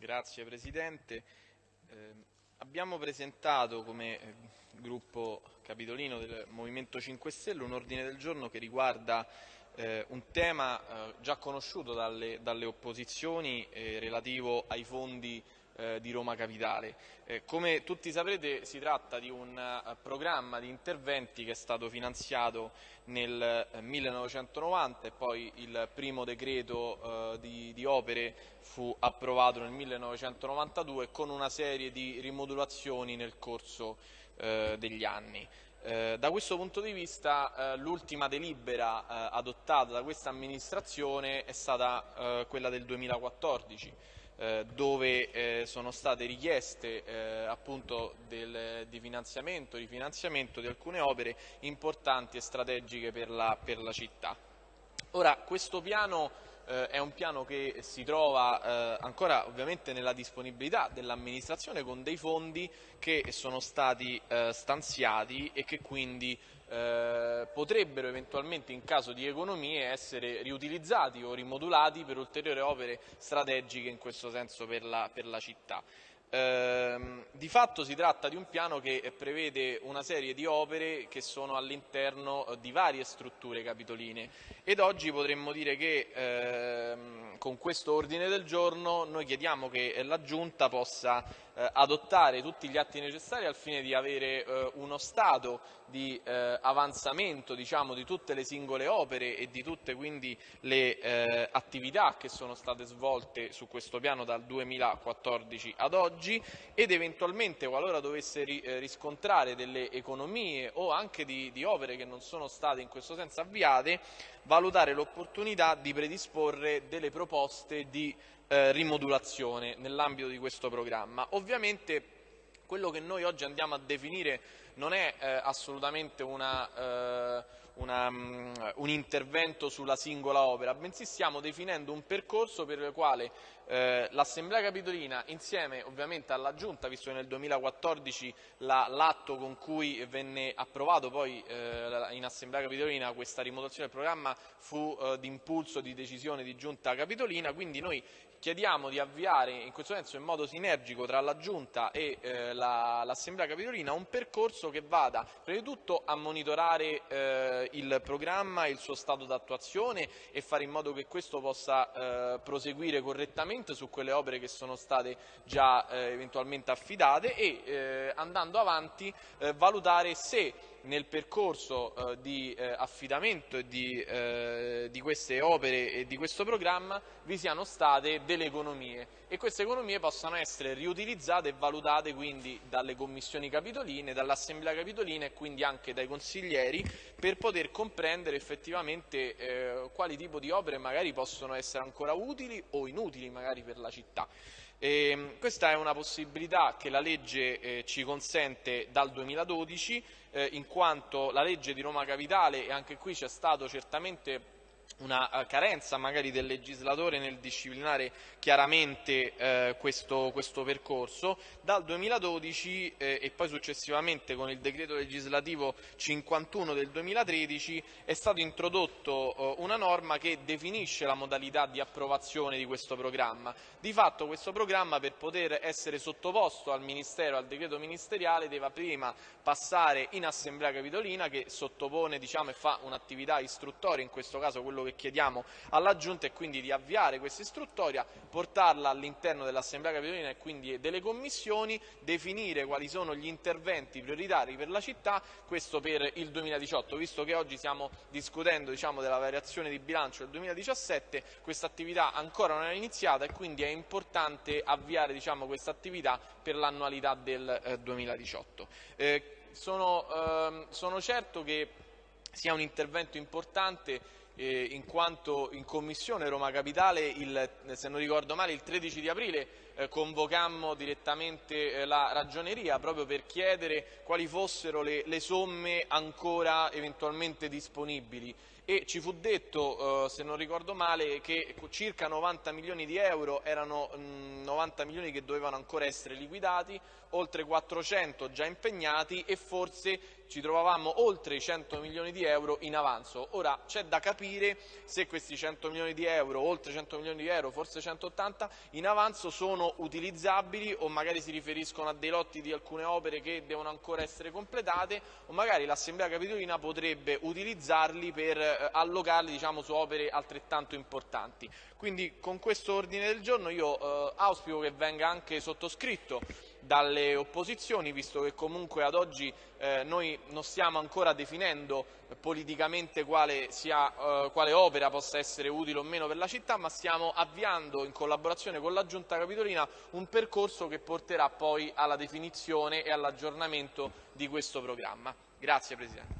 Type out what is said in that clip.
Grazie Presidente. Eh, abbiamo presentato come eh, gruppo capitolino del Movimento 5 Stelle un ordine del giorno che riguarda eh, un tema eh, già conosciuto dalle, dalle opposizioni eh, relativo ai fondi eh, di Roma Capitale. Eh, come tutti saprete si tratta di un uh, programma di interventi che è stato finanziato nel 1990 e poi il primo decreto di, di, opere fu approvato nel 1992 con una serie di rimodulazioni nel corso degli anni. Eh, da questo punto di vista eh, l'ultima delibera eh, adottata da questa amministrazione è stata quella del 2014 eh, dove eh, sono state richieste eh, appunto del, di finanziamento, rifinanziamento di alcune opere importanti e strategiche per la, per la città. Ora, questo piano eh, è un piano che si trova eh, ancora ovviamente nella disponibilità dell'amministrazione con dei fondi che sono stati eh, stanziati e che quindi eh, potrebbero eventualmente in caso di economie essere riutilizzati o rimodulati per ulteriori opere strategiche in questo senso per la, per la città. Eh, di fatto si tratta di un piano che prevede una serie di opere che sono all'interno di varie strutture capitoline. Ed oggi potremmo dire che ehm, con questo ordine del giorno noi chiediamo che la Giunta possa eh, adottare tutti gli atti necessari al fine di avere eh, uno stato di eh, avanzamento diciamo, di tutte le singole opere e di tutte quindi le eh, attività che sono state svolte su questo piano dal 2014 ad oggi ed eventualmente qualora dovesse ri, eh, riscontrare delle economie o anche di, di opere che non sono state in questo senso avviate valutare l'opportunità di predisporre delle proposte di eh, rimodulazione nell'ambito di questo programma. Ovviamente quello che noi oggi andiamo a definire non è eh, assolutamente una, eh, una, um, un intervento sulla singola opera, bensì stiamo definendo un percorso per il quale eh, l'Assemblea Capitolina, insieme ovviamente alla Giunta, visto che nel 2014 l'atto con cui venne approvato poi eh, in Assemblea Capitolina questa rimodulazione del programma fu eh, di impulso di decisione di Giunta Capitolina, quindi noi chiediamo di avviare in questo senso in modo sinergico tra la Giunta e eh, l'Assemblea la, Capitolina un percorso che vada prima di tutto a monitorare eh, il programma e il suo stato d'attuazione e fare in modo che questo possa eh, proseguire correttamente su quelle opere che sono state già eh, eventualmente affidate e eh, andando avanti eh, valutare se nel percorso eh, di eh, affidamento di, eh, di, queste opere e di questo programma vi siano state delle economie e queste economie possano essere riutilizzate e valutate quindi dalle commissioni capitoline, dall'assemblea capitolina e quindi anche dai consiglieri per poter comprendere effettivamente eh, quali tipo di opere magari possono essere ancora utili o inutili magari per la città. E ehm, questa è una possibilità che la legge eh, ci consente dal 2012 eh, in quanto la legge di Roma Capitale e anche qui c'è stato certamente una eh, carenza magari del legislatore nel disciplinare chiaramente eh, questo, questo, percorso. Dal 2012 eh, e poi successivamente con il decreto legislativo 51 del 2013 è stato introdotto eh, una norma che definisce la modalità di approvazione di questo programma. Di fatto questo programma per poter essere sottoposto al Ministero, al decreto ministeriale, deve prima passare in Assemblea Capitolina che sottopone diciamo, e fa un'attività istruttoria, in questo caso quello che che chiediamo alla Giunta è quindi di avviare questa istruttoria, portarla all'interno dell'Assemblea Capitolina e quindi delle commissioni, definire quali sono gli interventi prioritari per la città, questo per il 2018, visto che oggi stiamo discutendo diciamo, della variazione di bilancio del 2017, questa attività ancora non è iniziata e quindi è importante avviare diciamo, questa attività per l'annualità del eh, 2018. Eh, sono, ehm, sono certo che sia un intervento importante eh, in quanto in Commissione Roma Capitale, il, se non ricordo male, il 13 di aprile convocammo direttamente eh, la ragioneria proprio per chiedere quali fossero le, le somme ancora eventualmente disponibili e ci fu detto, eh, se non ricordo male, che circa 90 milioni di euro erano mh, 90 milioni che dovevano ancora essere liquidati, oltre 400 già impegnati e forse ci trovavamo oltre i 100 milioni di euro in avanzo. Ora c'è da capire se questi 100 milioni di euro, oltre 100 milioni di euro, forse 180 in avanzo sono utilizzabili o magari si riferiscono a dei lotti di alcune opere che devono ancora essere completate o magari l'Assemblea Capitolina potrebbe utilizzarli per eh, allocarli diciamo, su opere altrettanto importanti. Quindi con questo ordine del giorno io eh, auspico che venga anche sottoscritto dalle opposizioni, visto che comunque ad oggi eh, noi non stiamo ancora definendo politicamente quale, sia, eh, quale, opera possa essere utile o meno per la città, ma stiamo avviando in collaborazione con la Giunta Capitolina un percorso che porterà poi alla definizione e all'aggiornamento di questo programma. Grazie Presidente.